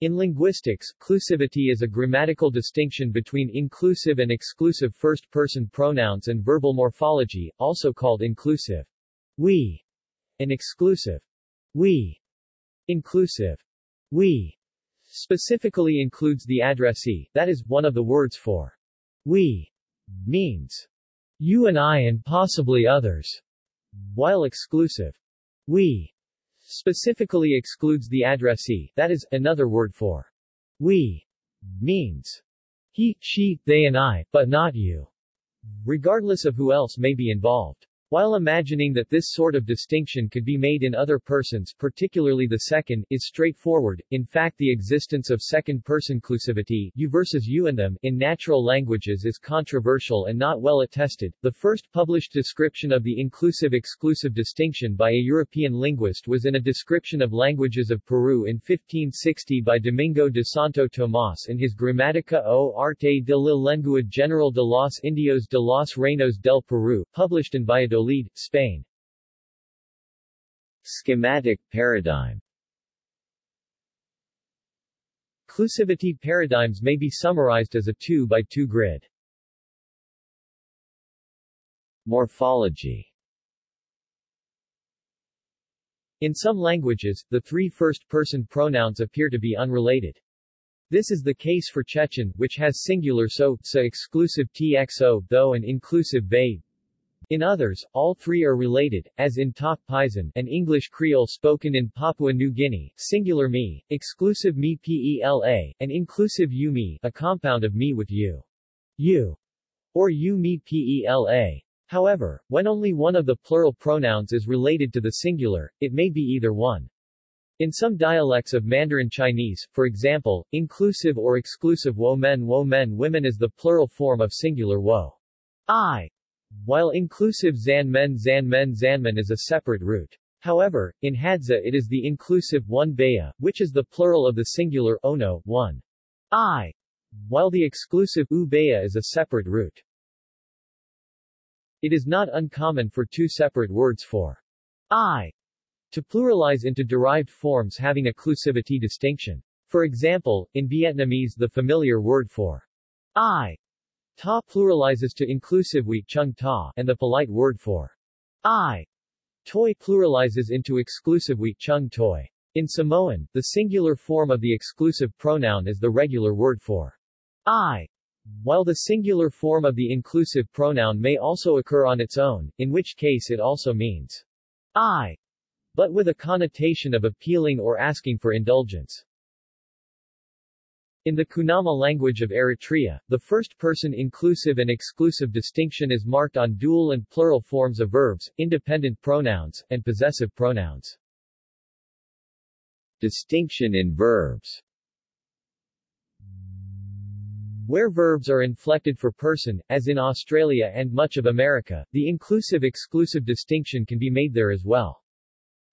In linguistics, clusivity is a grammatical distinction between inclusive and exclusive first-person pronouns and verbal morphology, also called inclusive. We. And exclusive. We. Inclusive. We. Specifically includes the addressee, that is, one of the words for we means you and I and possibly others, while exclusive. We specifically excludes the addressee, that is, another word for we means he, she, they and I, but not you, regardless of who else may be involved. While imagining that this sort of distinction could be made in other persons particularly the second, is straightforward, in fact the existence of second-person clusivity you versus you and them in natural languages is controversial and not well attested. The first published description of the inclusive-exclusive distinction by a European linguist was in a description of languages of Peru in 1560 by Domingo de Santo Tomás in his Gramática o Arte de la Lengua General de los Indios de los Reinos del Perú, published in Valladolid Valladolid, Spain. Schematic paradigm Clusivity paradigms may be summarized as a 2 by 2 grid. Morphology In some languages, the three first-person pronouns appear to be unrelated. This is the case for Chechen, which has singular so, sa exclusive txo, though and inclusive they, in others, all three are related, as in Tok Pisin, an English Creole spoken in Papua New Guinea, singular me, exclusive me pela, and inclusive you me, a compound of me with you. You, or you me pela. However, when only one of the plural pronouns is related to the singular, it may be either one. In some dialects of Mandarin Chinese, for example, inclusive or exclusive wo men wo men women is the plural form of singular wo. I while inclusive Zanmen Zanmen Zanmen is a separate root. However, in Hadza it is the inclusive one baya, which is the plural of the singular ono, one. I, while the exclusive u is a separate root. It is not uncommon for two separate words for I to pluralize into derived forms having a clusivity distinction. For example, in Vietnamese the familiar word for I Ta pluralizes to inclusive we chung ta, and the polite word for I toy pluralizes into exclusive we chung toy. In Samoan, the singular form of the exclusive pronoun is the regular word for I, while the singular form of the inclusive pronoun may also occur on its own, in which case it also means I, but with a connotation of appealing or asking for indulgence. In the Kunama language of Eritrea, the first-person inclusive and exclusive distinction is marked on dual and plural forms of verbs, independent pronouns, and possessive pronouns. Distinction in verbs where verbs are inflected for person, as in Australia and much of America, the inclusive-exclusive distinction can be made there as well.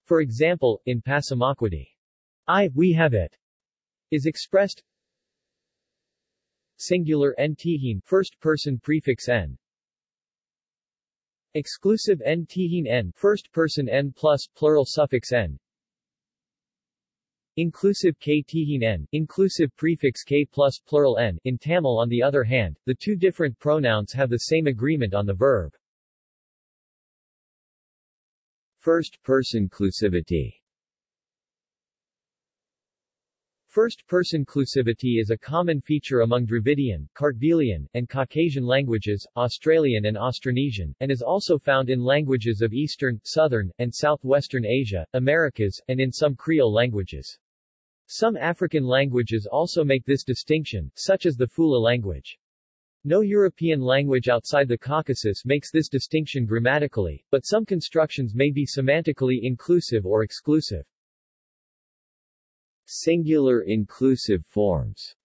For example, in Passamaquoddy, I, we have it, is expressed Singular n tihin first person prefix n. Exclusive n tihin n first person n plus plural suffix n. Inclusive k tihin n inclusive prefix k plus plural n in Tamil on the other hand, the two different pronouns have the same agreement on the verb. First person clusivity First-person clusivity is a common feature among Dravidian, Kartvelian, and Caucasian languages, Australian and Austronesian, and is also found in languages of Eastern, Southern, and Southwestern Asia, Americas, and in some Creole languages. Some African languages also make this distinction, such as the Fula language. No European language outside the Caucasus makes this distinction grammatically, but some constructions may be semantically inclusive or exclusive. Singular inclusive forms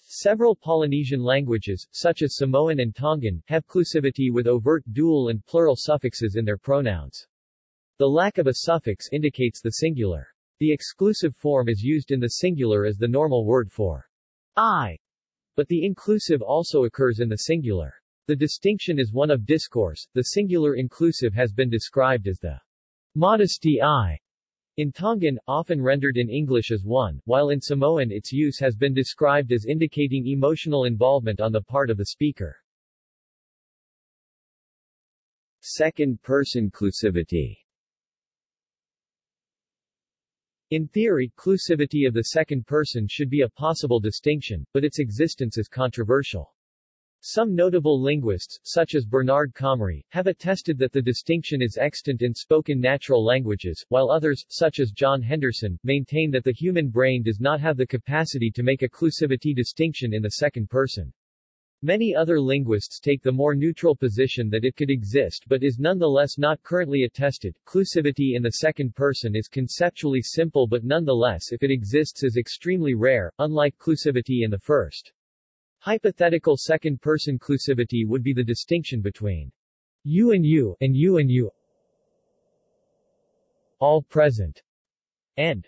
Several Polynesian languages, such as Samoan and Tongan, have clusivity with overt dual and plural suffixes in their pronouns. The lack of a suffix indicates the singular. The exclusive form is used in the singular as the normal word for I, but the inclusive also occurs in the singular. The distinction is one of discourse. The singular inclusive has been described as the modesty I In Tongan, often rendered in English as one, while in Samoan its use has been described as indicating emotional involvement on the part of the speaker. Second-person clusivity In theory, clusivity of the second person should be a possible distinction, but its existence is controversial. Some notable linguists, such as Bernard Comrie, have attested that the distinction is extant in spoken natural languages, while others, such as John Henderson, maintain that the human brain does not have the capacity to make a clusivity distinction in the second person. Many other linguists take the more neutral position that it could exist but is nonetheless not currently attested. Clusivity in the second person is conceptually simple but nonetheless if it exists is extremely rare, unlike clusivity in the first. Hypothetical second-person clusivity would be the distinction between you and you and you and you all present and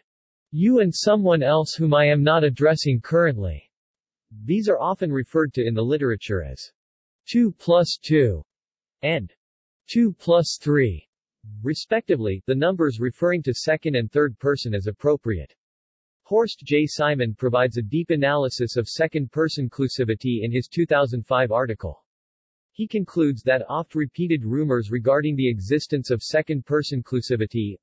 you and someone else whom I am not addressing currently. These are often referred to in the literature as 2 plus 2 and 2 plus 3, respectively, the numbers referring to second and third person as appropriate. Horst J. Simon provides a deep analysis of second-person clusivity in his 2005 article. He concludes that oft-repeated rumors regarding the existence of second-person clusivity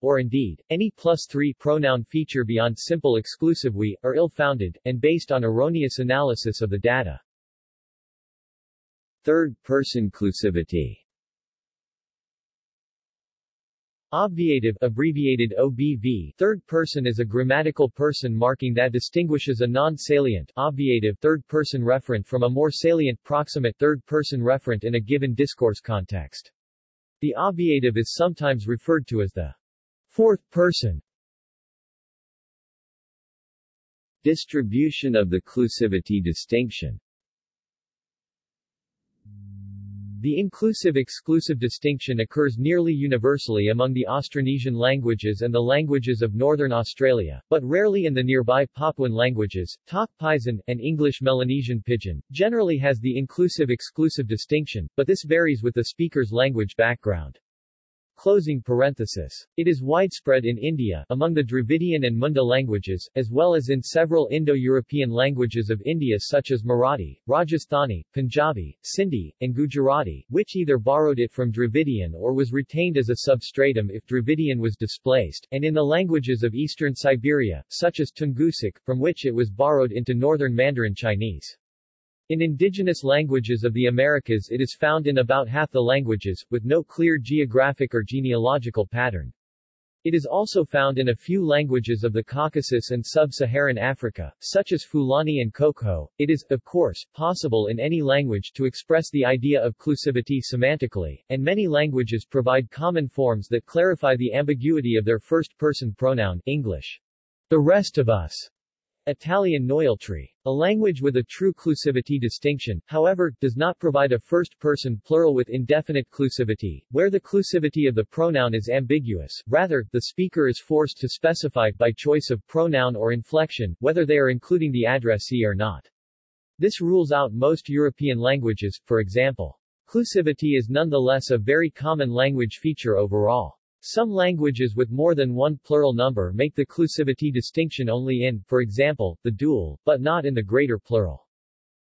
or indeed, any plus three pronoun feature beyond simple exclusive we, are ill-founded, and based on erroneous analysis of the data. Third-person clusivity Obviative abbreviated OBV third person is a grammatical person marking that distinguishes a non-salient obviative third-person referent from a more salient proximate third-person referent in a given discourse context. The obviative is sometimes referred to as the Fourth person. Distribution of the clusivity distinction The inclusive-exclusive distinction occurs nearly universally among the Austronesian languages and the languages of northern Australia, but rarely in the nearby Papuan languages. Tok Pisin, and English Melanesian Pidgin, generally has the inclusive-exclusive distinction, but this varies with the speaker's language background. Closing parenthesis. It is widespread in India, among the Dravidian and Munda languages, as well as in several Indo-European languages of India such as Marathi, Rajasthani, Punjabi, Sindhi, and Gujarati, which either borrowed it from Dravidian or was retained as a substratum if Dravidian was displaced, and in the languages of eastern Siberia, such as Tungusic, from which it was borrowed into northern Mandarin Chinese. In indigenous languages of the Americas it is found in about half the languages, with no clear geographic or genealogical pattern. It is also found in a few languages of the Caucasus and sub-Saharan Africa, such as Fulani and Khoekhoe. It is, of course, possible in any language to express the idea of clusivity semantically, and many languages provide common forms that clarify the ambiguity of their first-person pronoun, English. The rest of us, Italian Noialtri. A language with a true clusivity distinction, however, does not provide a first-person plural with indefinite clusivity, where the clusivity of the pronoun is ambiguous, rather, the speaker is forced to specify, by choice of pronoun or inflection, whether they are including the addressee or not. This rules out most European languages, for example. Clusivity is nonetheless a very common language feature overall. Some languages with more than one plural number make the clusivity distinction only in, for example, the dual, but not in the greater plural.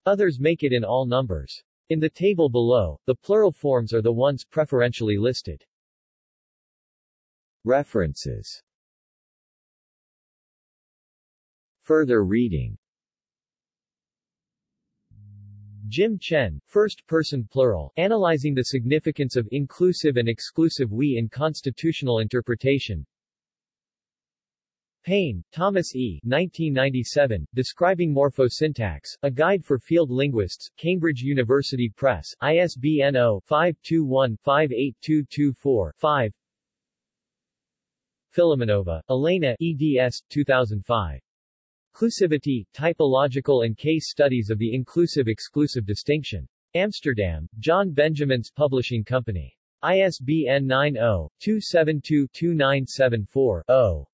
Others make it in all numbers. In the table below, the plural forms are the ones preferentially listed. References Further reading Jim Chen, First Person Plural, Analyzing the Significance of Inclusive and Exclusive We in Constitutional Interpretation Payne, Thomas E. 1997, Describing Morphosyntax, A Guide for Field Linguists, Cambridge University Press, ISBN 0-521-58224-5 Filimonova, Elena eds. 2005. Inclusivity, Typological and Case Studies of the Inclusive-Exclusive Distinction. Amsterdam, John Benjamins Publishing Company. ISBN 90-272-2974-0.